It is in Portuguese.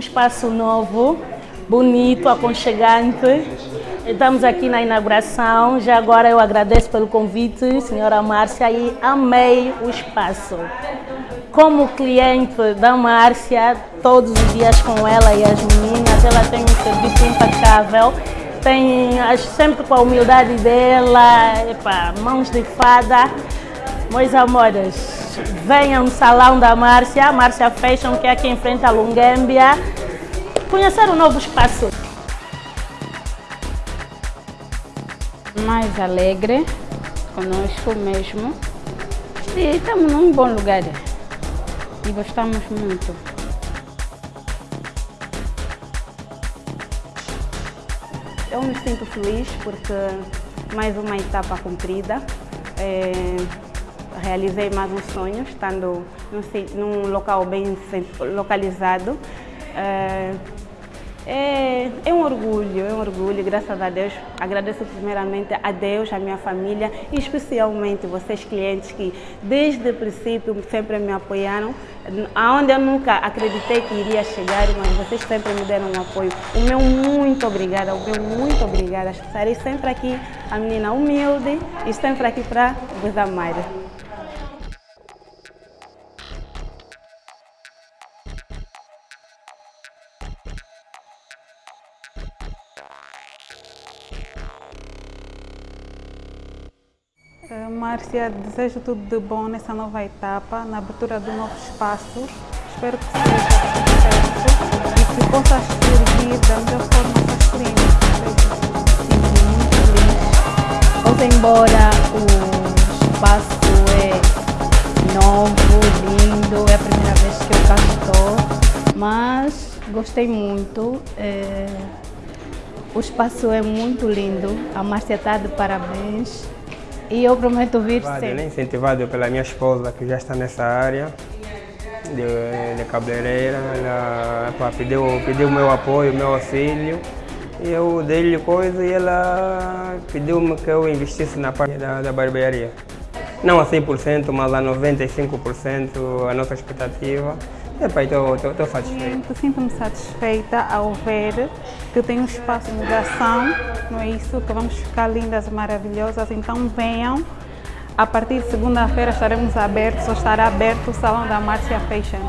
espaço novo, bonito, aconchegante. Estamos aqui na inauguração. Já agora eu agradeço pelo convite, senhora Márcia, e amei o espaço. Como cliente da Márcia, todos os dias com ela e as meninas, ela tem um serviço impecável. Tem sempre com a humildade dela, epa, mãos de fada. Meus amores, venham no salão da Márcia, Márcia Fashion, que é aqui em frente à Lungâmbia, conhecer o novo espaço. mais alegre conosco mesmo e estamos num bom lugar e gostamos muito. Eu me sinto feliz porque mais uma etapa cumprida. É, realizei mais um sonho, estando num, num local bem localizado. É, é, um orgulho, é um orgulho, graças a Deus. Agradeço primeiramente a Deus, a minha família e especialmente vocês clientes que desde o princípio sempre me apoiaram, aonde eu nunca acreditei que iria chegar, mas vocês sempre me deram um apoio. O meu muito obrigada, o meu muito obrigada. Estarei sempre aqui, a menina humilde e sempre aqui para vos amar. Márcia, desejo tudo de bom nessa nova etapa, na abertura de novos espaços. Espero que seja sucesso e que possas servir da melhor forma para os clientes. Muito feliz. Ou embora o espaço é novo, lindo, é a primeira vez que eu cá estou, mas gostei muito. É... O espaço é muito lindo, a Márcia está de parabéns. E eu prometo vir sempre. Né? Incentivado pela minha esposa, que já está nessa área de, de cabeleireira. Ela pá, pediu, pediu o meu apoio, o meu auxílio. E eu dei-lhe coisa e ela pediu-me que eu investisse na parte da, da barbearia. Não a 100%, mas a 95% a nossa expectativa. Epa, estou satisfeita. Sinto-me satisfeita ao ver que tem um espaço de ação, não é isso? Que vamos ficar lindas e maravilhosas. Então venham. A partir de segunda-feira estaremos abertos, ou estará aberto o Salão da Márcia Fashion.